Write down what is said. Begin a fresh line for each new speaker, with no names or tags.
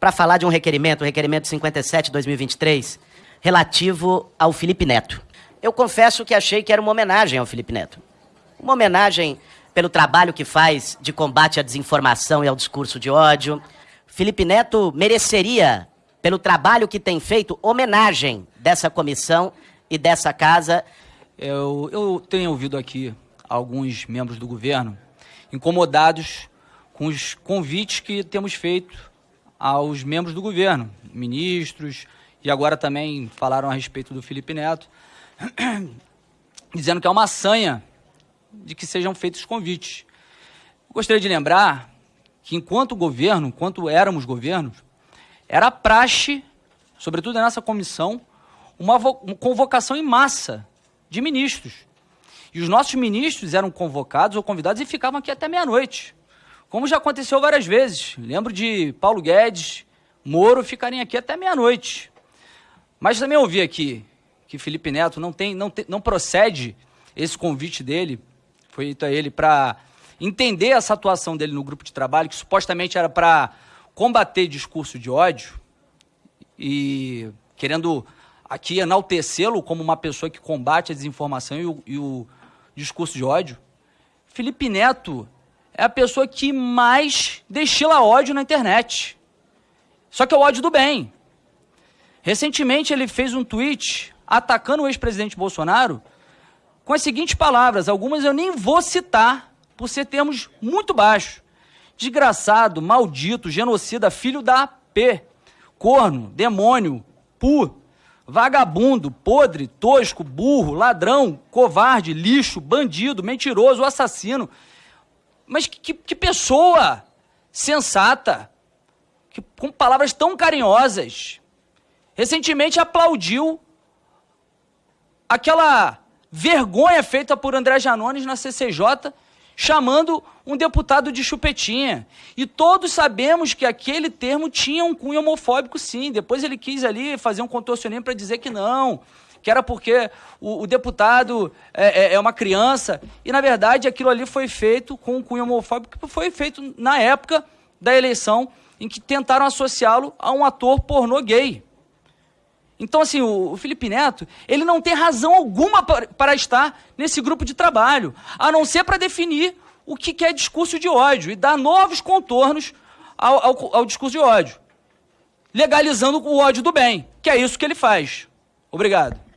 para falar de um requerimento, o requerimento 57-2023, relativo ao Felipe Neto. Eu confesso que achei que era uma homenagem ao Felipe Neto. Uma homenagem pelo trabalho que faz de combate à desinformação e ao discurso de ódio. Felipe Neto mereceria, pelo trabalho que tem feito, homenagem dessa comissão e dessa casa.
Eu, eu tenho ouvido aqui alguns membros do governo incomodados com os convites que temos feito aos membros do governo, ministros, e agora também falaram a respeito do Felipe Neto, dizendo que é uma sanha de que sejam feitos convites. Gostaria de lembrar que enquanto governo, enquanto éramos governos, era praxe, sobretudo nessa comissão, uma, uma convocação em massa de ministros. E os nossos ministros eram convocados ou convidados e ficavam aqui até meia-noite. Como já aconteceu várias vezes. Lembro de Paulo Guedes, Moro ficarem aqui até meia-noite. Mas também ouvi aqui que Felipe Neto não, tem, não, não procede esse convite dele, foi feito a ele para entender essa atuação dele no grupo de trabalho, que supostamente era para combater discurso de ódio e querendo aqui enaltecê-lo como uma pessoa que combate a desinformação e o, e o discurso de ódio. Felipe Neto é a pessoa que mais destila ódio na internet. Só que é o ódio do bem. Recentemente ele fez um tweet atacando o ex-presidente Bolsonaro com as seguintes palavras, algumas eu nem vou citar por ser termos muito baixos. Desgraçado, maldito, genocida, filho da P, corno, demônio, pu, vagabundo, podre, tosco, burro, ladrão, covarde, lixo, bandido, mentiroso, assassino, mas que, que, pessoa sensata, que, com palavras tão carinhosas. Recentemente aplaudiu aquela vergonha feita por André Janones na CCJ, chamando um deputado de chupetinha. E todos sabemos que aquele termo tinha um cunho homofóbico, sim. Depois ele quis ali fazer um contorcionismo para dizer que não que era porque o, o deputado é, é, é, uma criança, e na verdade aquilo ali foi feito com um cunho homofóbico, que foi feito na época da eleição, em que tentaram associá-lo a um ator pornô gay. Então, assim, o, o Felipe Neto, ele não tem razão alguma para, para estar nesse grupo de trabalho, a não ser para definir o que, que é discurso de ódio e dar novos contornos ao, ao, ao discurso de ódio, legalizando o ódio do bem, que é isso que ele faz. Obrigado.